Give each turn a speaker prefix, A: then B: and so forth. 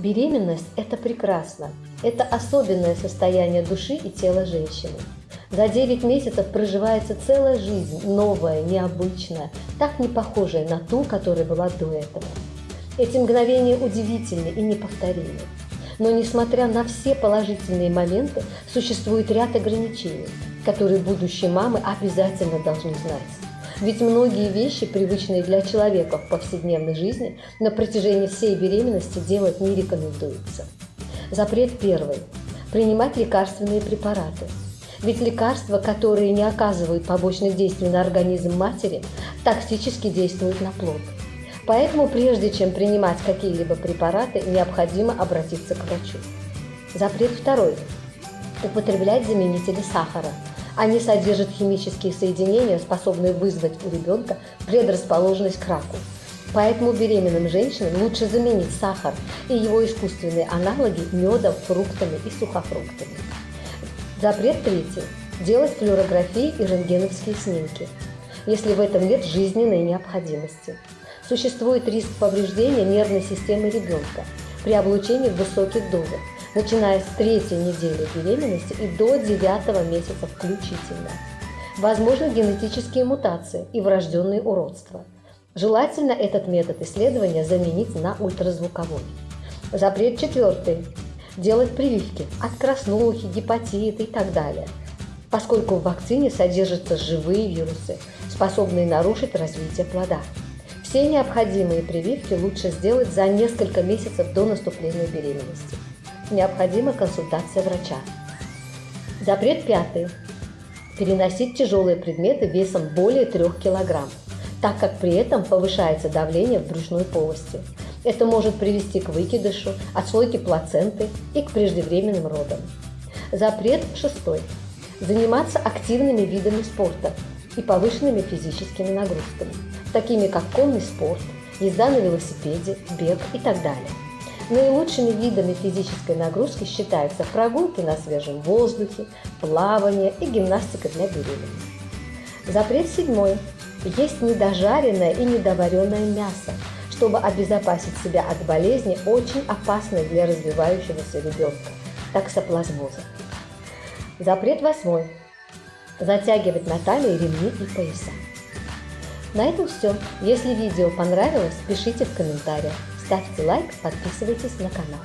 A: Беременность – это прекрасно. Это особенное состояние души и тела женщины. За 9 месяцев проживается целая жизнь, новая, необычная, так не похожая на ту, которая была до этого. Эти мгновения удивительны и неповторимы. Но несмотря на все положительные моменты, существует ряд ограничений, которые будущие мамы обязательно должны знать. Ведь многие вещи, привычные для человека в повседневной жизни, на протяжении всей беременности делать не рекомендуется. Запрет первый. Принимать лекарственные препараты. Ведь лекарства, которые не оказывают побочных действий на организм матери, токсически действуют на плод. Поэтому прежде чем принимать какие-либо препараты, необходимо обратиться к врачу. Запрет второй. Употреблять заменители сахара – они содержат химические соединения, способные вызвать у ребенка предрасположенность к раку. Поэтому беременным женщинам лучше заменить сахар и его искусственные аналоги медом, фруктами и сухофруктами. Запрет третий. Делать флюорографии и рентгеновские снимки, если в этом нет жизненной необходимости. Существует риск повреждения нервной системы ребенка при облучении в высоких дозах, начиная с третьей недели беременности и до девятого месяца включительно. Возможны генетические мутации и врожденные уродства. Желательно этот метод исследования заменить на ультразвуковой. Запрет четвертый. Делать прививки от краснухи, гепатита и так далее, поскольку в вакцине содержатся живые вирусы, способные нарушить развитие плода. Все необходимые прививки лучше сделать за несколько месяцев до наступления беременности необходима консультация врача. Запрет пятый. Переносить тяжелые предметы весом более 3 кг, так как при этом повышается давление в брюшной полости. Это может привести к выкидышу, отслойке плаценты и к преждевременным родам. Запрет шестой. Заниматься активными видами спорта и повышенными физическими нагрузками, такими как конный спорт, езда на велосипеде, бег и так далее. Наилучшими видами физической нагрузки считаются прогулки на свежем воздухе, плавание и гимнастика для беременных. Запрет седьмой. Есть недожаренное и недоваренное мясо, чтобы обезопасить себя от болезни, очень опасной для развивающегося ребенка – таксоплазмоза. Запрет восьмой. Затягивать на талии ремни и пояса. На этом все. Если видео понравилось, пишите в комментариях. Ставьте лайк, подписывайтесь на канал.